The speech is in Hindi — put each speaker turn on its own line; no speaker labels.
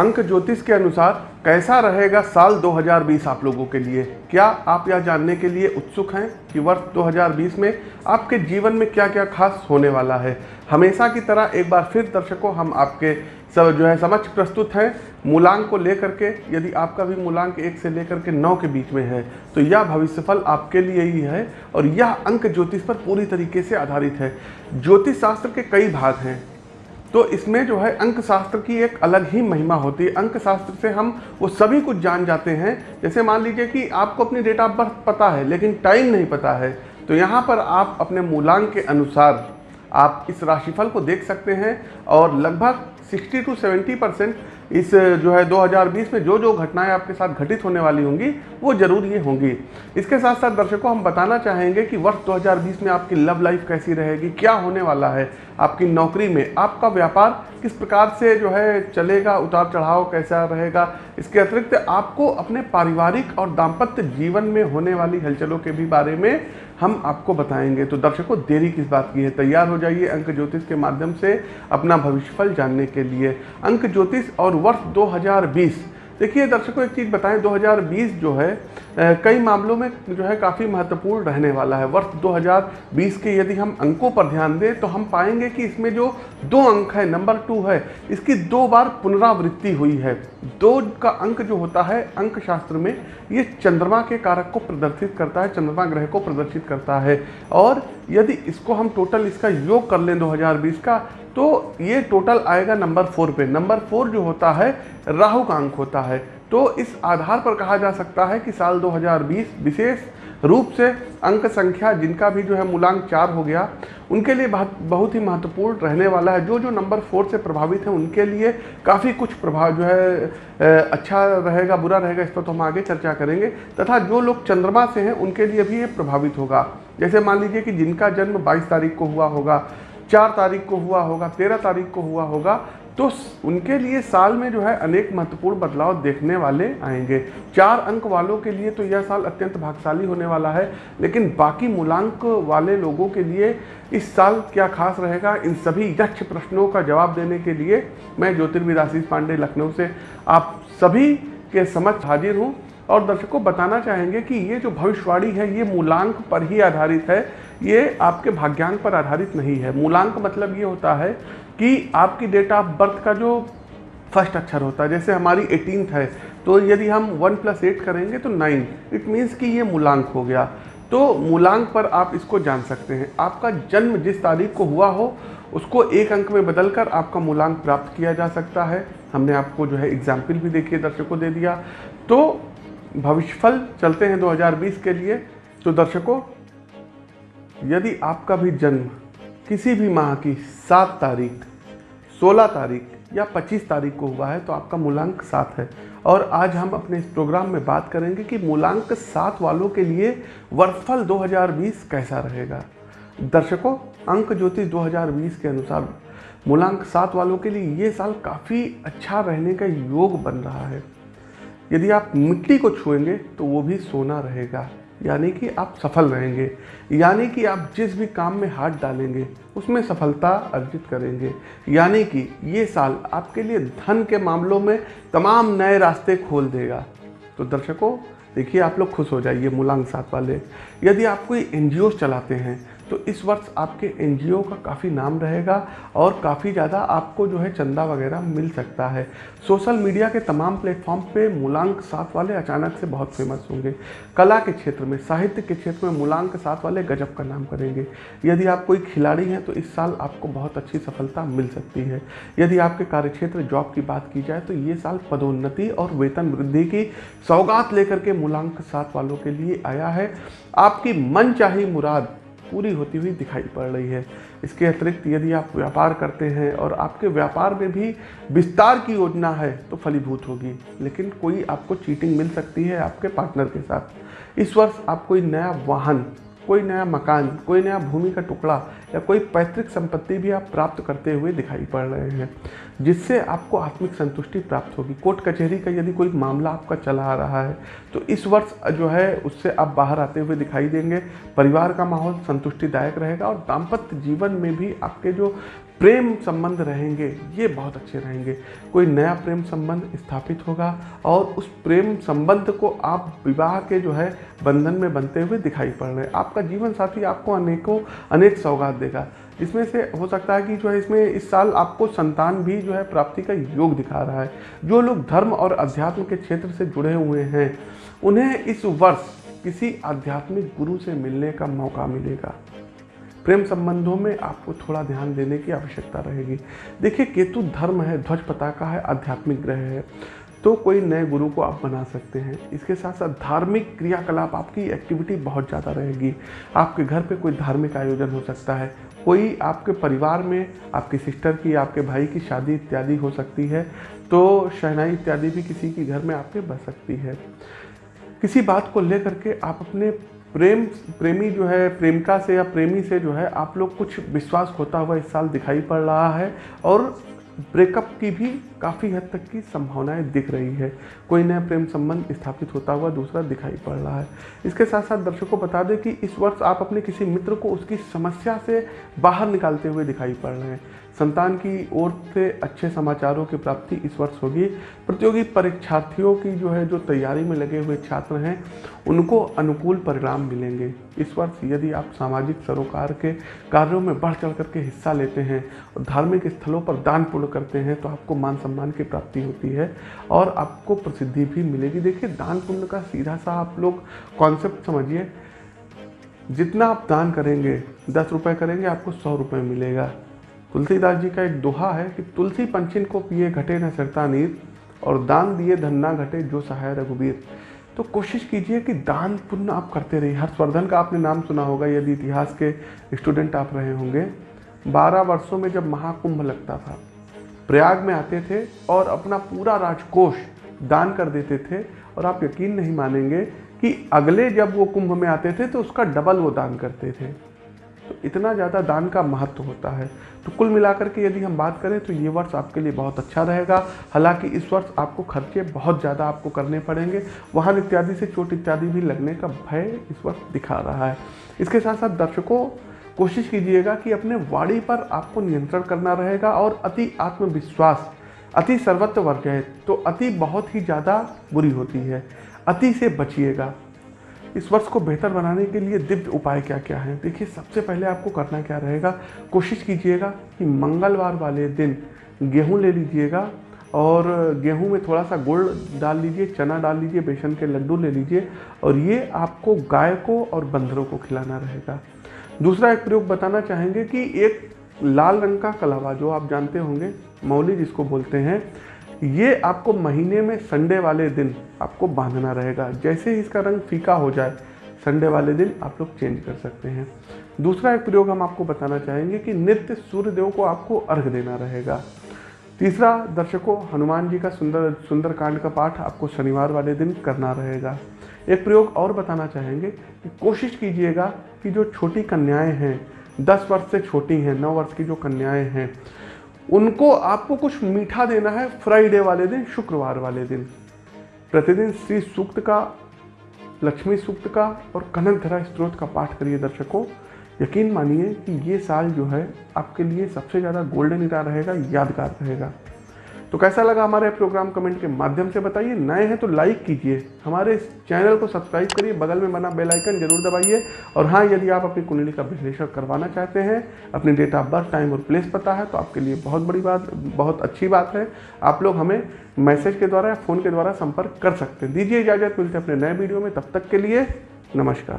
अंक ज्योतिष के अनुसार कैसा रहेगा साल 2020 आप लोगों के लिए? क्या आप यह जानने के लिए उत्सुक हैं कि वर्ष 2020 में आपके जीवन में क्या क्या खास होने वाला है? हमेशा की तरह एक बार फिर दर्शकों, हम आपके सब जो है समक्ष प्रस्तुत हैं। मूलांक को लेकर के, यदि आपका भी मूलांक एक से लेकर के नौ के बीच में है तो यह भविष्यफल आपके लिए ही है और यह अंक ज्योतिष पर पूरी तरीके से आधारित है। ज्योतिष शास्त्र के कई भाग हैं। तो इसमें जो है अंक शास्त्र की एक अलग ही महिमा होती है। अंक शास्त्र से हम वो सभी कुछ जान जाते हैं। जैसे मान लीजिए कि आपको अपनी डेट ऑफ़ बर्थ पता है, लेकिन टाइम नहीं पता है तो यहाँ पर आप अपने मूलांक के अनुसार आप इस राशिफल को देख सकते हैं और लगभग 60 टू 70 परसेंट इस जो है 2020 में जो जो घटनाएँ आपके साथ घटित होने वाली होंगी, वो ज़रूर ये होंगी। इसके साथ साथ दर्शकों, हम बताना चाहेंगे कि वर्ष 2020 में आपकी लव लाइफ कैसी रहेगी, क्या होने वाला है, आपकी नौकरी में, आपका व्यापार किस प्रकार से जो है चलेगा उतार चढ़ाव कैसा रहेगा, इसके अतिरिक्त आपको अपने पारिवारिक और दाम्पत्य जीवन में होने वाली हलचलों के भी बारे में हम आपको बताएँगे। तो दर्शकों, देरी किस बात की है? तैयार हो जाइए अंक ज्योतिष के माध्यम से अपना भविष्यफल जानने के लिए। अंक ज्योतिष और वर्ष 2020 देखिए दर्शकों, एक चीज़ बताएँ 2020 जो है कई मामलों में जो है काफ़ी महत्वपूर्ण रहने वाला है। वर्ष 2020 के यदि हम अंकों पर ध्यान दें तो हम पाएँगे कि इसमें जो दो अंक है, नंबर टू है, इसकी दो बार पुनरावृत्ति हुई है। दो का अंक जो होता है अंक शास्त्र में, ये चंद्रमा के कारक को प्रदर्शित करता है, चंद्रमा ग्रह को प्रदर्शित करता है। और यदि इसको हम टोटल इसका योग कर लें 2020 का तो ये टोटल आएगा नंबर फोर पे। नंबर फोर जो होता है, राहु का अंक होता है। तो इस आधार पर कहा जा सकता है कि साल 2020 विशेष रूप से अंक संख्या जिनका भी जो है मूलांक चार हो गया, उनके लिए बहुत बहुत ही महत्वपूर्ण रहने वाला है। जो जो नंबर फोर से प्रभावित हैं, उनके लिए काफ़ी कुछ प्रभाव जो है अच्छा रहेगा, बुरा रहेगा, इस पर तो हम आगे चर्चा करेंगे। तथा जो लोग चंद्रमा से हैं, उनके लिए भी ये प्रभावित होगा। जैसे मान लीजिए कि जिनका जन्म 22 तारीख को हुआ होगा चार तारीख को हुआ होगा, तेरह तारीख को हुआ होगा तो उनके लिए साल में जो है अनेक महत्वपूर्ण बदलाव देखने वाले आएँगे। चार अंक वालों के लिए तो यह साल अत्यंत भाग्यशाली होने वाला है, लेकिन बाकी मूलांक वाले लोगों के लिए इस साल क्या खास रहेगा, इन सभी यक्ष प्रश्नों का जवाब देने के लिए मैं ज्योतिर्विद आशीष पांडे, लखनऊ से आप सभी के समक्ष हाजिर हूँ। और दर्शकों, बताना चाहेंगे कि ये जो भविष्यवाणी है, ये मूलांक पर ही आधारित है। ये आपके भाग्यांक पर आधारित नहीं है। मूलांक मतलब ये होता है कि आपकी डेट ऑफ़ बर्थ का जो फ़र्स्ट अक्षर होता है, जैसे हमारी एटीन है तो यदि हम वन प्लस एट करेंगे तो नाइन इट मीन्स कि ये मूलांक हो गया। तो मूलांक पर आप इसको जान सकते हैं। आपका जन्म जिस तारीख को हुआ हो, उसको एक अंक में बदलकर आपका मूलांक प्राप्त किया जा सकता है। हमने आपको जो है एग्ज़ाम्पल भी देखिए, दर्शकों दे दिया। तो भविष्यफल चलते हैं 2020 के लिए। तो दर्शकों यदि आपका भी जन्म किसी भी माह की सात तारीख, सोलह तारीख या पच्चीस तारीख को हुआ है तो आपका मूलांक सात है। और आज हम अपने इस प्रोग्राम में बात करेंगे कि मूलांक सात वालों के लिए वर्षफल 2020 कैसा रहेगा। दर्शकों, अंक ज्योतिष 2020 के अनुसार मूलांक सात वालों के लिए ये साल काफ़ी अच्छा रहने का योग बन रहा है। यदि आप मिट्टी को छुएँगे तो वो भी सोना रहेगा। यानी कि आप सफल रहेंगे। यानी कि आप जिस भी काम में हाथ डालेंगे, उसमें सफलता अर्जित करेंगे। यानी कि ये साल आपके लिए धन के मामलों में तमाम नए रास्ते खोल देगा। तो दर्शकों, देखिए आप लोग खुश हो जाइए मूलांक साथ वाले। यदि आप कोई एनजीओ चलाते हैं तो इस वर्ष आपके एनजीओ का काफ़ी नाम रहेगा और काफ़ी ज़्यादा आपको जो है चंदा वगैरह मिल सकता है। सोशल मीडिया के तमाम प्लेटफॉर्म पे मूलांक सात वाले अचानक से बहुत फ़ेमस होंगे। कला के क्षेत्र में, साहित्य के क्षेत्र में मूलांक सात वाले गजब का नाम करेंगे। यदि आप कोई खिलाड़ी हैं तो इस साल आपको बहुत अच्छी सफलता मिल सकती है। यदि आपके कार्यक्षेत्र जॉब की बात की जाए तो ये साल पदोन्नति और वेतन वृद्धि की सौगात लेकर के मूलांक सात वालों के लिए आया है। आपकी मन चाही मुराद पूरी होती हुई दिखाई पड़ रही है। इसके अतिरिक्त यदि आप व्यापार करते हैं और आपके व्यापार में भी विस्तार की योजना है तो फलीभूत होगी। लेकिन कोई आपको चीटिंग मिल सकती है आपके पार्टनर के साथ। इस वर्ष आप कोई नया वाहन कोई नया मकान, कोई नया भूमि का टुकड़ा या कोई पैतृक संपत्ति भी आप प्राप्त करते हुए दिखाई पड़ रहे हैं, जिससे आपको आत्मिक संतुष्टि प्राप्त होगी। कोर्ट कचहरी का यदि कोई मामला आपका चला आ रहा है तो इस वर्ष जो है उससे आप बाहर आते हुए दिखाई देंगे। परिवार का माहौल संतुष्टिदायक रहेगा और दाम्पत्य जीवन में भी आपके जो प्रेम संबंध रहेंगे, ये बहुत अच्छे रहेंगे। कोई नया प्रेम संबंध स्थापित होगा और उस प्रेम संबंध को आप विवाह के जो है बंधन में बनते हुए दिखाई पड़ रहे हैं। आपका जीवन साथी आपको अनेकों, अनेक सौगात देगा। इसमें से हो सकता है कि जो है इसमें इस साल आपको संतान भी जो है प्राप्ति का योग दिखा रहा है। जो लोग धर्म और अध्यात्म के क्षेत्र से जुड़े हुए हैं, उन्हें इस वर्ष किसी आध्यात्मिक गुरु से मिलने का मौका मिलेगा। प्रेम संबंधों में आपको थोड़ा ध्यान देने की आवश्यकता रहेगी। देखिए, केतु धर्म है, ध्वज पताका है, आध्यात्मिक ग्रह है तो कोई नए गुरु को आप बना सकते हैं। इसके साथ साथ धार्मिक क्रियाकलाप, आपकी एक्टिविटी बहुत ज़्यादा रहेगी। आपके घर पे कोई धार्मिक आयोजन हो सकता है। कोई आपके परिवार में आपकी सिस्टर की, आपके भाई की शादी इत्यादि हो सकती है तो शहनाई इत्यादि भी किसी के घर में आपके बच सकती है। किसी बात को लेकर के आप अपने प्रेम, प्रेमी जो है, प्रेमिका से या प्रेमी से जो है, आप लोग कुछ विश्वास खोता हुआ इस साल दिखाई पड़ रहा है और ब्रेकअप की भी काफ़ी हद तक की संभावनाएँ दिख रही है। कोई नया प्रेम संबंध स्थापित होता हुआ दूसरा दिखाई पड़ रहा है। इसके साथ साथ दर्शकों बता दें कि इस वर्ष आप अपने किसी मित्र को उसकी समस्या से बाहर निकालते हुए दिखाई पड़ रहे हैं। संतान की ओर से अच्छे समाचारों की प्राप्ति इस वर्ष होगी। प्रतियोगी परीक्षार्थियों की जो है, जो तैयारी में लगे हुए छात्र हैं, उनको अनुकूल परिणाम मिलेंगे। इस वर्ष यदि आप सामाजिक सरोकार के कार्यों में बढ़ चढ़ करके हिस्सा लेते हैं और धार्मिक स्थलों पर दान पुण्य करते हैं तो आपको मान सम्मान की प्राप्ति होती है और आपको प्रसिद्धि भी मिलेगी। देखिए, दान पुण्य का सीधा सा आप लोग कॉन्सेप्ट समझिए। जितना आप दान करेंगे, दस रुपये करेंगे, आपको सौ रुपये मिलेगा। तुलसीदास जी का एक दोहा है कि तुलसी पंचिन को पिए घटे न सरता नीर और दान दिए धन्ना घटे जो सहाय रघुबीर तो कोशिश कीजिए कि दान पुण्य आप करते रहिए। हर्षवर्धन का आपने नाम सुना होगा, यदि इतिहास के स्टूडेंट आप रहे होंगे। बारह वर्षों में जब महाकुंभ लगता था, प्रयाग में आते थे और अपना पूरा राजकोष दान कर देते थे और आप यकीन नहीं मानेंगे कि अगले जब वो कुंभ में आते थे तो उसका डबल वो दान करते थे। तो इतना ज़्यादा दान का महत्व होता है। तो कुल मिलाकर के यदि हम बात करें तो ये वर्ष आपके लिए बहुत अच्छा रहेगा। हालाँकि इस वर्ष आपको खर्चे बहुत ज़्यादा आपको करने पड़ेंगे। वाहन इत्यादि से चोट इत्यादि भी लगने का भय इस वर्ष दिखा रहा है। इसके साथ साथ दर्शकों, कोशिश कीजिएगा कि अपने वाणी पर आपको नियंत्रण करना रहेगा और अति आत्मविश्वास, अति सर्वत्र वर्ग है तो अति बहुत ही ज़्यादा बुरी होती है। अति से बचिएगा। इस वर्ष को बेहतर बनाने के लिए दिव्य उपाय क्या क्या हैं? देखिए, सबसे पहले आपको करना क्या रहेगा, कोशिश कीजिएगा कि मंगलवार वाले दिन गेहूँ ले लीजिएगा और गेहूँ में थोड़ा सा गुड़ डाल लीजिए, चना डाल लीजिए, बेसन के लड्डू ले लीजिए और ये आपको गाय को और बंदरों को खिलाना रहेगा। दूसरा एक प्रयोग बताना चाहेंगे कि एक लाल रंग का कलावा, जो आप जानते होंगे, मौली जिसको बोलते हैं ये आपको महीने में संडे वाले दिन आपको बांधना रहेगा। जैसे ही इसका रंग फीका हो जाए, संडे वाले दिन आप लोग चेंज कर सकते हैं। दूसरा एक प्रयोग हम आपको बताना चाहेंगे कि नित्य सूर्यदेव को आपको अर्घ देना रहेगा। तीसरा, दर्शकों, हनुमान जी का सुंदर सुंदर कांड का पाठ आपको शनिवार वाले दिन करना रहेगा। एक प्रयोग और बताना चाहेंगे कि कोशिश कीजिएगा कि जो छोटी कन्याएँ हैं, दस वर्ष से छोटी हैं, नौ वर्ष की जो कन्याएँ हैं उनको आपको कुछ मीठा देना है फ्राइडे वाले दिन, शुक्रवार वाले दिन। प्रतिदिन श्री सूक्त का, लक्ष्मी सूक्त का और कनक धरा स्त्रोत का पाठ करिए दर्शकों। यकीन मानिए कि ये साल जो है आपके लिए सबसे ज़्यादा गोल्डन इरा रहेगा, यादगार रहेगा। तो कैसा लगा हमारे प्रोग्राम कमेंट के माध्यम से बताइए? नए हैं तो लाइक कीजिए। हमारे इस चैनल को सब्सक्राइब करिए। बगल में बना बेल आइकन ज़रूर दबाइए। और हाँ यदि आप अपनी कुंडली का विश्लेषण करवाना चाहते हैं, अपनी डेट ऑफ़ बर्थ टाइम और प्लेस पता है तो आपके लिए बहुत बड़ी बात, बहुत अच्छी बात है। आप लोग हमें मैसेज के द्वारा या फ़ोन के द्वारा संपर्क कर सकते हैं। दीजिए इजाज़त, मिलते हैं अपने नए वीडियो में। तब तक के लिए नमस्कार।